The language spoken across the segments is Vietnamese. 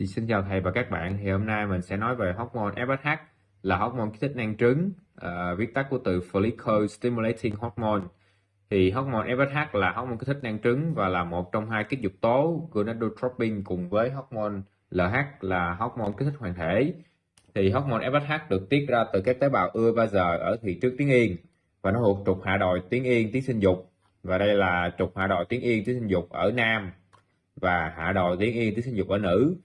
Thì xin chào thầy và các bạn. Thì hôm nay mình sẽ nói về hormone FSH là hormone kích thích năng trứng, uh, viết tắt của từ follicle stimulating hormone. Thì hormone FSH là hormone kích thích năng trứng và là một trong hai kích dục tố gonadotropin cùng với hormone LH là hormone kích thích hoàng thể. Thì hormone FSH được tiết ra từ các tế bào ưa ba giờ ở thị trước tuyến yên và nó thuộc trục hạ đồi tuyến yên tuyến sinh dục. Và đây là trục hạ đồi tuyến yên tuyến sinh dục ở nam và hạ đồi tuyến yên tuyến sinh dục ở nữ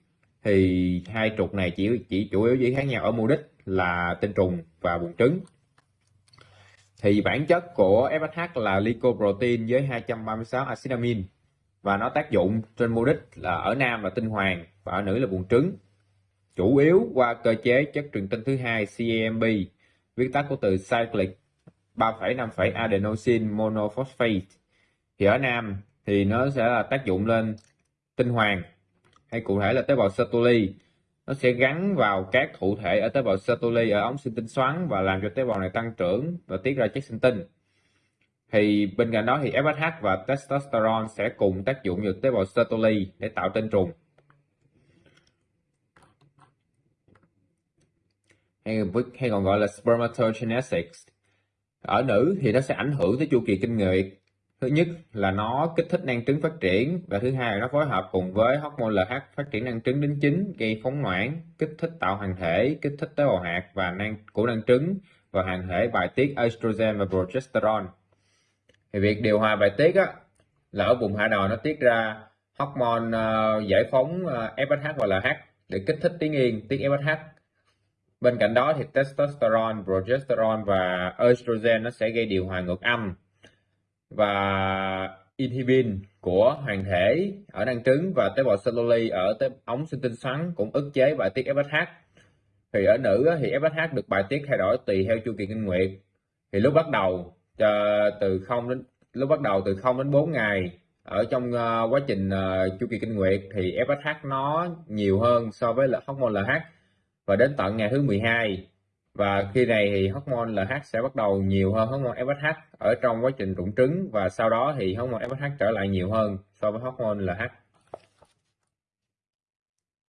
thì hai trục này chỉ chỉ chủ yếu chỉ khác nhau ở mục đích là tinh trùng và buồng trứng. Thì bản chất của FSH là lycoprotein với 236 acid amin và nó tác dụng trên mục đích là ở nam là tinh hoàng và ở nữ là buồng trứng. Chủ yếu qua cơ chế chất truyền tinh thứ hai CAMP viết tắt của từ cyclic 3,5 adenosine monophosphate. Thì ở nam thì nó sẽ là tác dụng lên tinh hoàng hay cụ thể là tế bào Sertoli. Nó sẽ gắn vào các thụ thể ở tế bào Sertoli ở ống sinh tinh xoắn và làm cho tế bào này tăng trưởng và tiết ra chất sinh tinh. Thì bên cạnh đó thì FSH và testosterone sẽ cùng tác dụng vào tế bào Sertoli để tạo tinh trùng. Hay, hay còn gọi là spermatogenesis. Ở nữ thì nó sẽ ảnh hưởng tới chu kỳ kinh nguyệt thứ nhất là nó kích thích năng trứng phát triển và thứ hai là nó phối hợp cùng với hormone LH phát triển năng trứng đến chính gây phóng noãn kích thích tạo hoàng thể kích thích tế bào hạt và năng của năng trứng và hoàng thể bài tiết estrogen và progesterone. Thì việc điều hòa bài tiết á là ở vùng hạ đồi nó tiết ra hormone uh, giải phóng ờ, uh, FSH và LH để kích thích tiếng yên tiết FSH bên cạnh đó thì testosterone progesterone và estrogen nó sẽ gây điều hòa ngược âm và inhibin của hoàng thể ở năng trứng và tế bào celluli ở tế ống sinh tinh xoắn cũng ức chế bài tiết FSH thì ở nữ thì FSH được bài tiết thay đổi tùy theo chu kỳ kinh nguyệt. Thì lúc bắt đầu ờ, từ không đến lúc bắt đầu từ 0 đến 4 ngày ở trong uh, quá trình uh, chu kỳ kinh nguyệt thì FSH nó nhiều hơn so với hormone LH và đến tận ngày thứ 12 và khi này thì hormone LH sẽ bắt đầu nhiều hơn hormone FSH ở trong quá trình rụng trứng và sau đó thì hormone FSH trở lại nhiều hơn so với hormone LH